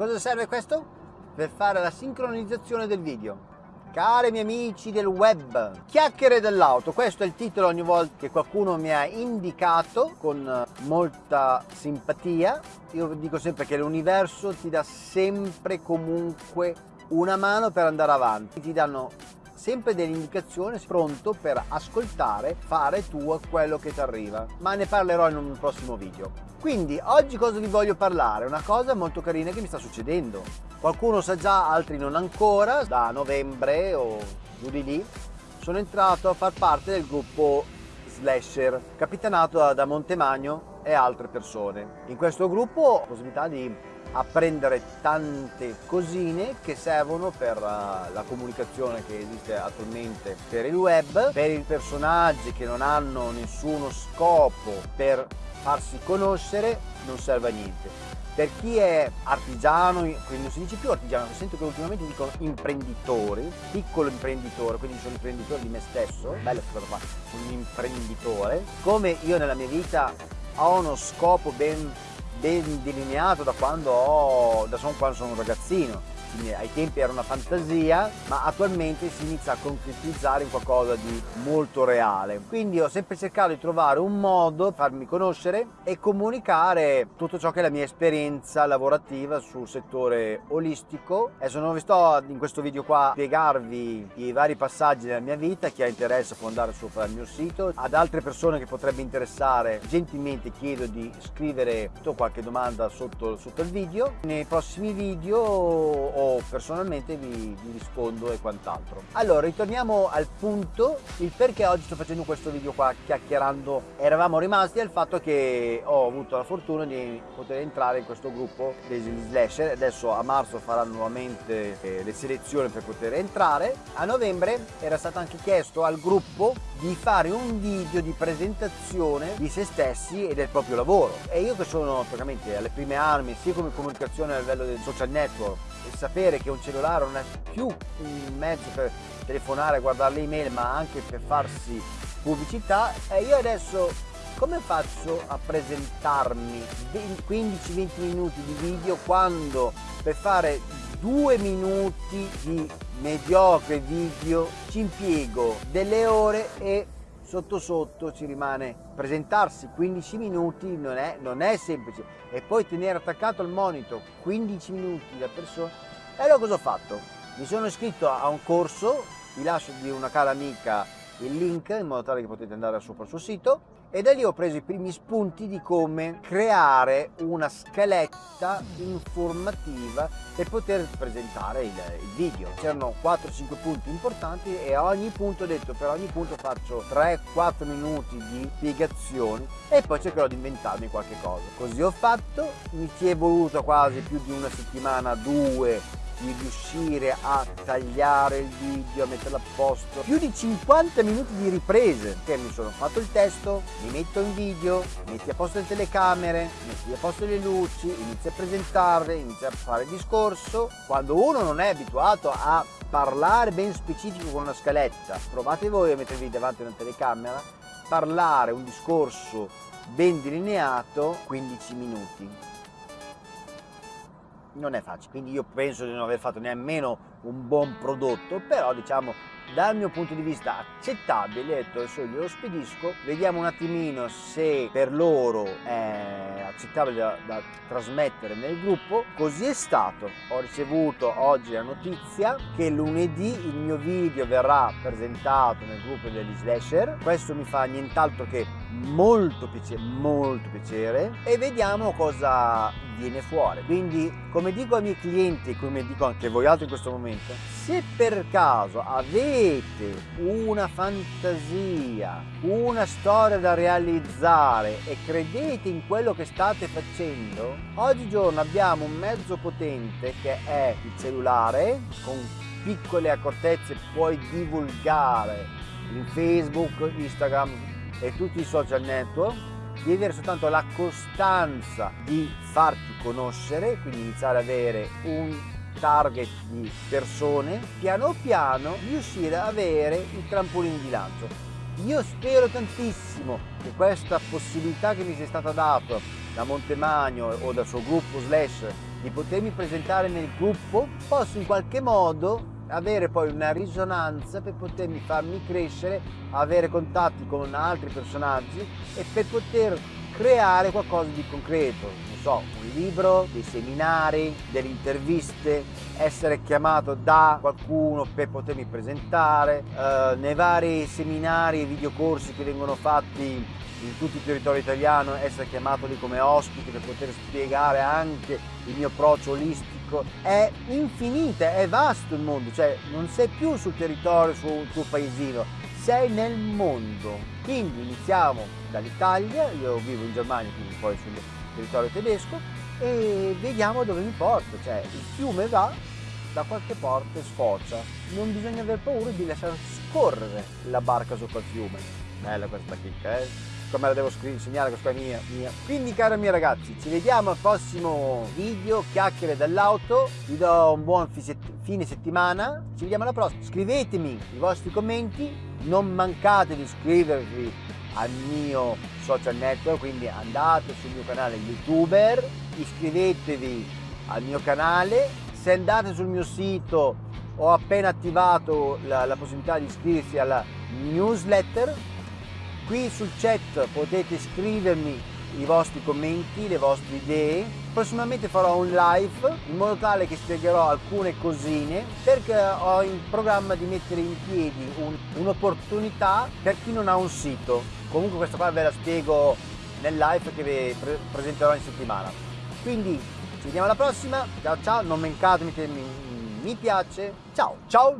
cosa serve questo? Per fare la sincronizzazione del video. Cari miei amici del web, chiacchiere dell'auto, questo è il titolo ogni volta che qualcuno mi ha indicato con molta simpatia. Io dico sempre che l'universo ti dà sempre comunque una mano per andare avanti, ti danno sempre delle indicazioni pronto per ascoltare, fare tuo quello che ti arriva. Ma ne parlerò in un prossimo video. Quindi oggi cosa vi voglio parlare? Una cosa molto carina che mi sta succedendo. Qualcuno sa già, altri non ancora, da novembre o giù di lì sono entrato a far parte del gruppo Slasher, capitanato da Montemagno e altre persone. In questo gruppo ho la possibilità di apprendere tante cosine che servono per uh, la comunicazione che esiste attualmente per il web, per i personaggi che non hanno nessuno scopo per farsi conoscere non serve a niente. Per chi è artigiano, quindi non si dice più artigiano, sento che ultimamente dicono imprenditori, piccolo imprenditore, quindi sono imprenditore di me stesso, bella questa cosa qua, un imprenditore. Come io nella mia vita ho uno scopo ben ben delineato da quando, ho, da quando sono un ragazzino ai tempi era una fantasia, ma attualmente si inizia a concretizzare in qualcosa di molto reale. Quindi ho sempre cercato di trovare un modo, farmi conoscere e comunicare tutto ciò che è la mia esperienza lavorativa sul settore olistico. Adesso non vi sto in questo video qua a spiegarvi i vari passaggi della mia vita, chi ha interesse può andare sopra il mio sito. Ad altre persone che potrebbe interessare, gentilmente chiedo di scrivere qualche domanda sotto, sotto il video. Nei prossimi video o personalmente vi, vi rispondo e quant'altro. Allora, ritorniamo al punto, il perché oggi sto facendo questo video qua chiacchierando. Eravamo rimasti al fatto che ho avuto la fortuna di poter entrare in questo gruppo degli slasher, adesso a marzo faranno nuovamente eh, le selezioni per poter entrare. A novembre era stato anche chiesto al gruppo di fare un video di presentazione di se stessi e del proprio lavoro. E io che sono praticamente alle prime armi sia come comunicazione a livello del social network e sapere che un cellulare non è più un mezzo per telefonare, guardare le email, ma anche per farsi pubblicità, e io adesso come faccio a presentarmi? 15-20 minuti di video quando per fare due minuti di mediocre video ci impiego delle ore e sotto sotto ci rimane presentarsi 15 minuti non è, non è semplice e poi tenere attaccato al monitor 15 minuti da persona e allora cosa ho fatto? mi sono iscritto a un corso vi lascio di una cara amica il link in modo tale che potete andare sopra il suo sito e da lì ho preso i primi spunti di come creare una scaletta informativa per poter presentare il, il video. C'erano 4-5 punti importanti e a ogni punto ho detto per ogni punto faccio 3-4 minuti di spiegazioni e poi cercherò di inventarmi qualche cosa. Così ho fatto, mi ci è voluto quasi più di una settimana, due di riuscire a tagliare il video, a metterlo a posto. Più di 50 minuti di riprese, che mi sono fatto il testo, mi metto in video, metti a posto le telecamere, metti a posto le luci, inizi a presentarle, inizi a fare il discorso. Quando uno non è abituato a parlare ben specifico con una scaletta, provate voi a mettervi davanti a una telecamera, parlare un discorso ben delineato 15 minuti non è facile. Quindi io penso di non aver fatto nemmeno un buon prodotto però diciamo dal mio punto di vista accettabile, ho detto adesso glielo spedisco, vediamo un attimino se per loro è accettabile da, da, trasmettere nel gruppo, così è stato, ho ricevuto oggi la notizia che lunedì il mio video verrà presentato nel gruppo degli slasher, questo mi fa nient'altro che molto piacere, molto piacere. E vediamo cosa viene fuori, quindi come dico ai miei clienti, come dico anche voi altri in questo momento, se per caso avete una fantasia, una storia da realizzare e credete in quello che state facendo, oggigiorno abbiamo un mezzo potente che è il cellulare, con piccole accortezze puoi divulgare in Facebook, Instagram e tutti i social network, devi avere soltanto la costanza di farti conoscere, quindi iniziare ad avere un target di persone, piano piano riuscire ad avere il trampolino di lancio. Io spero tantissimo che questa possibilità che mi sia stata data da Montemagno o dal suo gruppo Slash di potermi presentare nel gruppo, posso in qualche modo avere poi una risonanza per potermi farmi crescere, avere contatti con altri personaggi e per poter creare qualcosa di concreto, non so, un libro, dei seminari, delle interviste, essere chiamato da qualcuno per potermi presentare, eh, nei vari seminari e videocorsi che vengono fatti in tutto il territorio italiano, essere chiamato lì come ospite per poter spiegare anche il mio approccio olistico, è infinita, è vasto il mondo, cioè non sei più sul territorio, sul tuo paesino, sei nel mondo. Quindi iniziamo dall'Italia, io vivo in Germania, quindi poi sul territorio tedesco, e vediamo dove mi porta, cioè il fiume va da qualche parte sfocia, non bisogna aver paura di lasciare scorrere la barca sopra il fiume. Bella questa chicca, eh? come la devo segnare, questa è mia, mia. Quindi cari miei ragazzi, ci vediamo al prossimo video, chiacchiere dell'auto, vi do un buon fine settimana, ci vediamo alla prossima, scrivetemi i vostri commenti, non mancate di iscrivervi al mio social network, quindi andate sul mio canale youtuber, iscrivetevi al mio canale, se andate sul mio sito ho appena attivato la, la possibilità di iscriversi alla newsletter. Qui sul chat potete scrivermi i vostri commenti, le vostre idee. Prossimamente farò un live in modo tale che spiegherò alcune cosine perché ho in programma di mettere in piedi un'opportunità per chi non ha un sito. Comunque questa qua ve la spiego nel live che vi pre presenterò in settimana. Quindi ci vediamo alla prossima, ciao ciao, non mancate, mettete mi piace, ciao ciao!